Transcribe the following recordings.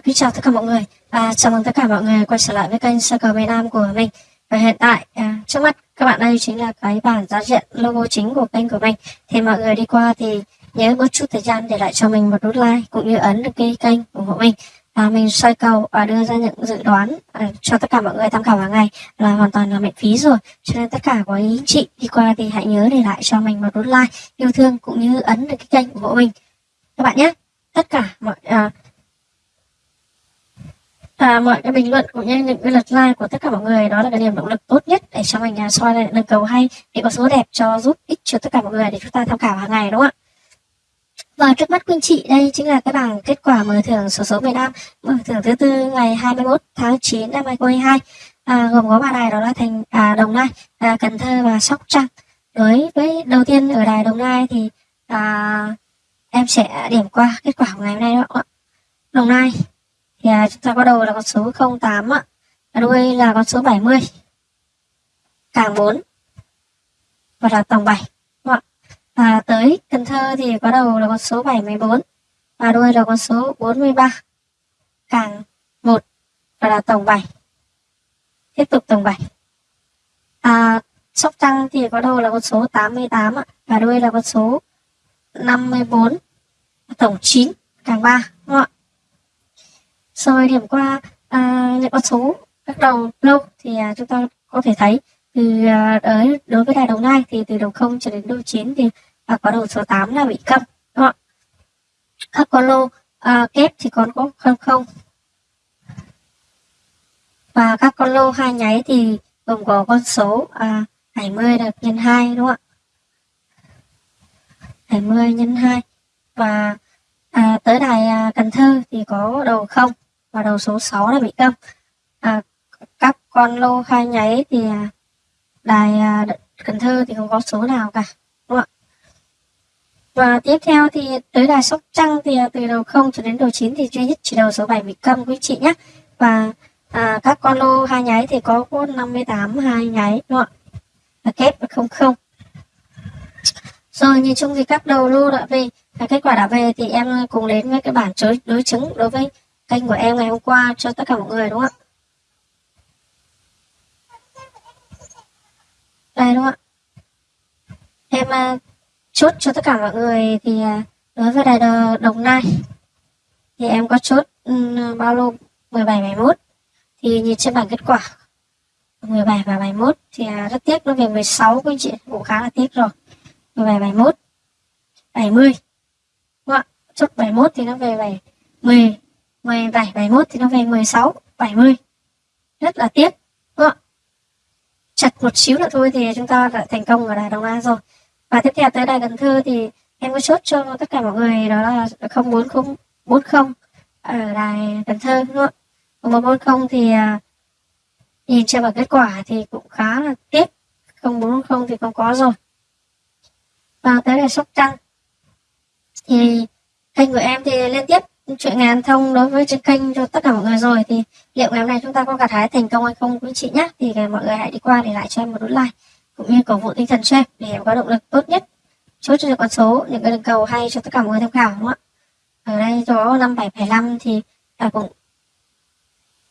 À, kính chào tất cả mọi người. và chào mừng tất cả mọi người quay trở lại với kênh Sơ cờ miền Nam của mình. Và hiện tại à, trước mắt các bạn đây chính là cái bản giao diện logo chính của kênh của mình. Thì mọi người đi qua thì nhớ bớt chút thời gian để lại cho mình một nút like cũng như ấn được cái kênh ủng hộ mình. và mình soi cầu và đưa ra những dự đoán à, cho tất cả mọi người tham khảo hàng ngày là hoàn toàn là miễn phí rồi. Cho nên tất cả quý anh chị đi qua thì hãy nhớ để lại cho mình một nút like yêu thương cũng như ấn được cái kênh ủng hộ mình các bạn nhé. Tất cả mọi à, và mọi cái bình luận cũng như những cái lượt like của tất cả mọi người đó là cái niềm động lực tốt nhất để cho mình uh, soi lại đường cầu hay để có số đẹp cho giúp ích cho tất cả mọi người để chúng ta tham khảo hàng ngày đúng không ạ và trước mắt quý anh chị đây chính là cái bảng kết quả mở thưởng số số miền Nam mở thưởng thứ tư ngày 21 tháng 9 năm 2022 à, gồm có ba đài đó là thành à, Đồng Nai, à, Cần Thơ và Sóc Trăng. Đối với đầu tiên ở đài Đồng Nai thì à, em sẽ điểm qua kết quả của ngày hôm nay đó. Đồng Nai thì à, chúng ta có đầu là con số 08 ạ. Và đuôi là con số 70 càng 4 và là tổng 7 đúng không ạ? Và tới Cần Thơ thì có đầu là con số 74 và đuôi là con số 43 càng 1 và là tổng 7 tiếp tục tổng 7 à, Sóc Trăng thì có đầu là con số 88 ạ. Và đuôi là con số 54 tổng 9 càng 3 đúng không ạ? Rồi điểm qua à, những con số các đầu lâu thì à, chúng ta có thể thấy từ à, đối, đối với đài đầu nai thì từ đầu 0 cho đến đầu 9 thì à, có đầu số 8 là bị câm đúng không? các con lô à, kép thì còn có không không. Và các con lô hai nháy thì gồm có con số à, 70 được nhân 2 đúng không ạ? 70 nhân 2 và à, tới đài à, Cần Thơ thì có đầu không và đầu số 6 là bị câm à, các con lô khai nháy thì à, đài à, Cần Thơ thì không có số nào cả đúng không ạ? Và tiếp theo thì tới đài Sóc Trăng thì à, từ đầu 0 cho đến đầu 9 thì duy nhất chỉ đầu số 7 bị câm quý chị nhé. Và à, các con lô hai nháy thì có cốt 58 hai nháy đúng không ạ? Và kép không không. Rồi nhìn chung thì các đầu lô đã về kết quả đã về thì em cùng đến với cái bản đối chứng đối với kênh của em ngày hôm qua cho tất cả mọi người đúng không ạ? Đây đúng không ạ? Em uh, chốt cho tất cả mọi người thì uh, đối với đài đồng nai thì em có chốt um, bao lô 17 71 thì nhìn trên bảng kết quả 17 và 71 thì uh, rất tiếc nó về 16 quý anh chị cũng khá là tiếc rồi. 17 71 70 đúng không ạ? Chốt 71 thì nó về 7 10 17, 71 thì nó về 16, 70. Rất là tiếc. Đúng không? Chặt một xíu nữa thôi thì chúng ta đã thành công ở đài Đồng Nai rồi. Và tiếp theo tới đài Cần Thơ thì em có chốt cho tất cả mọi người đó là 04040 ở đài Cần Thơ đúng không? 140 thì à, nhìn xem vào kết quả thì cũng khá là tiếc 0440 thì không có rồi và tới đài Sóc Trăng thì kênh của em thì liên tiếp chuyện ngàn thông đối với trên kênh cho tất cả mọi người rồi thì liệu ngày hôm nay chúng ta có gặt hái thành công hay không quý chị nhé thì mọi người hãy đi qua để lại cho em một nút like cũng như cổ vũ tinh thần cho em để em có động lực tốt nhất. Chốt cho con số những cái đường cầu hay cho tất cả mọi người tham khảo đúng không ạ? Ở đây có năm bảy bảy năm thì à, cũng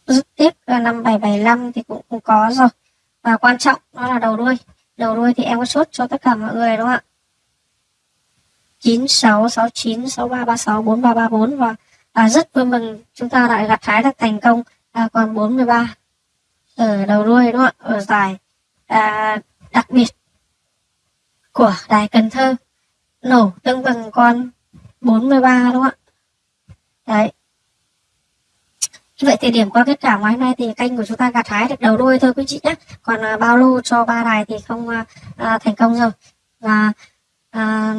rất tiếp à, năm bảy bảy năm thì cũng, cũng có rồi. Và quan trọng đó là đầu đuôi đầu đuôi thì em có chốt cho tất cả mọi người đúng không ạ? 96 69 63 36 43 34 và à, rất vui mừng chúng ta lại gặt hái được thành công. À, còn 43 ở đầu đuôi đúng không ạ? Ở giải à, đặc biệt của đài Cần Thơ. Nổ tương bằng con 43 đúng không ạ? Đấy. Vậy thì điểm qua kết quả ngày hôm nay thì kênh của chúng ta gặt hái được đầu đuôi thôi quý chị nhé. Còn à, bao lô cho ba đài thì không à, à thành công rồi. Và à,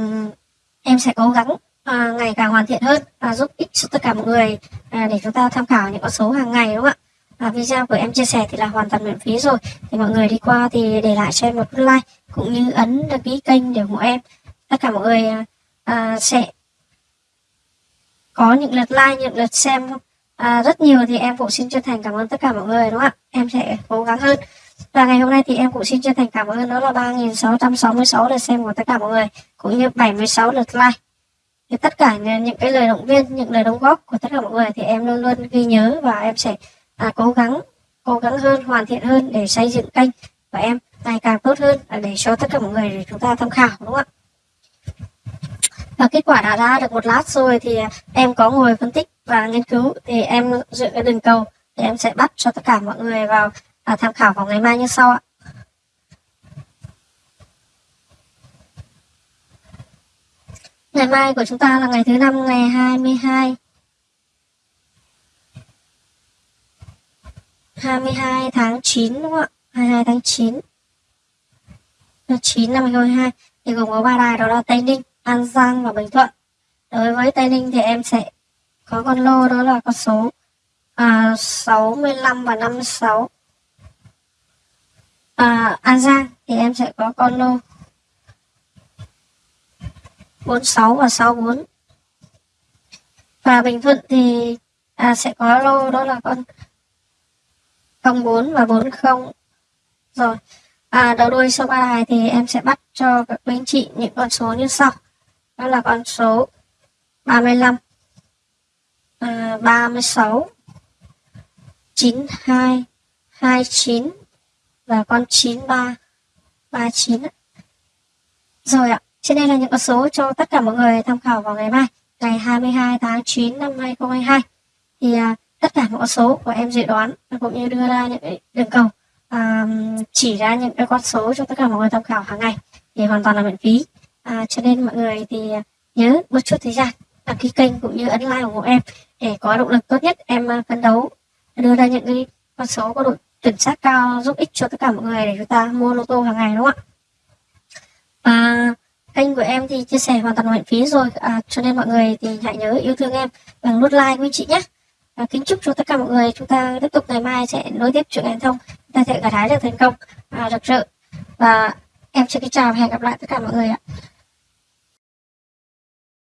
em sẽ cố gắng à, ngày càng hoàn thiện hơn và giúp ích cho tất cả mọi người. À, để chúng ta tham khảo những con số hàng ngày đúng không ạ? Và video của em chia sẻ thì là hoàn toàn miễn phí rồi. Thì mọi người đi qua thì để lại cho em một like cũng như ấn đăng ký kênh để ủng hộ em. Tất cả mọi người à, sẽ có những lượt like những lượt xem à, rất nhiều thì em cũng xin chân thành cảm ơn tất cả mọi người đúng không ạ? Em sẽ cố gắng hơn. Và ngày hôm nay thì em cũng xin chân thành cảm ơn. Đó là 3.666 lượt xem của tất cả mọi người cũng như 76 lượt like thì tất cả những cái lời động viên những lời đóng góp của tất cả mọi người thì em luôn luôn ghi nhớ và em sẽ à, cố gắng cố gắng hơn hoàn thiện hơn để xây dựng kênh của em ngày càng tốt hơn để cho tất cả mọi người để chúng ta tham khảo đúng không ạ? Và kết quả đã ra được một lát rồi thì em có ngồi phân tích và nghiên cứu thì em dựa cái đường cầu thì em sẽ bắt cho tất cả mọi người vào à, tham khảo vào ngày mai như sau ạ. Ngày mai của chúng ta là ngày thứ năm ngày 22 22 tháng 9 đúng không ạ? 22 tháng 9 9 năm 2022 thì gồm có ba đài đó là Tây Ninh, An Giang và Bình Thuận. Đối với Tây Ninh thì em sẽ có con lô đó là con số à, 65 và 56. À, An Giang thì em sẽ có con lô 46 và 64. Và Bình Thuận thì à, sẽ có lô đó là con 04 và 40. Rồi, à, đầu đuôi số ba đài thì em sẽ bắt cho các anh chị những con số như sau. Đó là con số 35, à, 36, 92, 29 và con 93, 39. Rồi ạ. Trên đây là những con số cho tất cả mọi người tham khảo vào ngày mai, ngày 22 tháng 9 năm 2022. Thì à, tất cả mọi con số của em dự đoán cũng như đưa ra những đường cầu à, chỉ ra những cái con số cho tất cả mọi người tham khảo hàng ngày thì hoàn toàn là miễn phí. À, cho nên mọi người thì à, nhớ một chút thời gian đăng ký kênh cũng như ấn like ủng hộ em để có động lực tốt nhất em à, phấn đấu đưa ra những cái con số có độ chuẩn xác cao giúp ích cho tất cả mọi người để chúng ta mua lô tô hàng ngày đúng không ạ? À, kênh của em thì chia sẻ hoàn toàn miễn phí rồi. À, cho nên mọi người thì hãy nhớ yêu thương em bằng nút like quý chị nhé. À, kính chúc cho tất cả mọi người chúng ta tiếp tục ngày mai sẽ nối tiếp chuyện truyền thông. Chúng ta sẽ gặt hái được thành công. À, rực rỡ. Và em xin kính chào và hẹn gặp lại tất cả mọi người ạ.